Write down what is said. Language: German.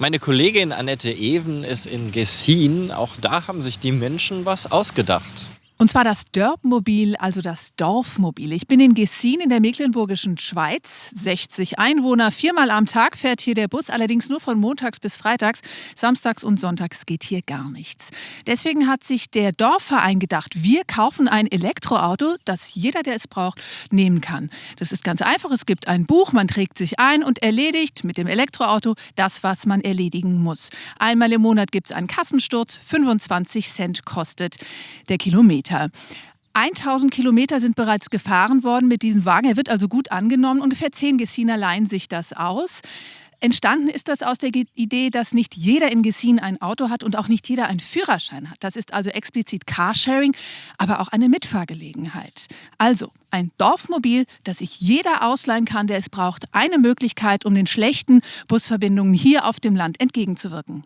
Meine Kollegin Annette Even ist in Gessin. Auch da haben sich die Menschen was ausgedacht. Und zwar das Dörpmobil, also das Dorfmobil. Ich bin in Gessin in der mecklenburgischen Schweiz. 60 Einwohner, viermal am Tag fährt hier der Bus, allerdings nur von montags bis freitags. Samstags und sonntags geht hier gar nichts. Deswegen hat sich der Dorfverein gedacht, wir kaufen ein Elektroauto, das jeder, der es braucht, nehmen kann. Das ist ganz einfach. Es gibt ein Buch, man trägt sich ein und erledigt mit dem Elektroauto das, was man erledigen muss. Einmal im Monat gibt es einen Kassensturz, 25 Cent kostet der Kilometer. Kilometer. 1000 Kilometer sind bereits gefahren worden mit diesem Wagen. Er wird also gut angenommen. Ungefähr zehn Gessiner leihen sich das aus. Entstanden ist das aus der Idee, dass nicht jeder in Gessin ein Auto hat und auch nicht jeder einen Führerschein hat. Das ist also explizit Carsharing, aber auch eine Mitfahrgelegenheit. Also ein Dorfmobil, das sich jeder ausleihen kann, der es braucht. Eine Möglichkeit, um den schlechten Busverbindungen hier auf dem Land entgegenzuwirken.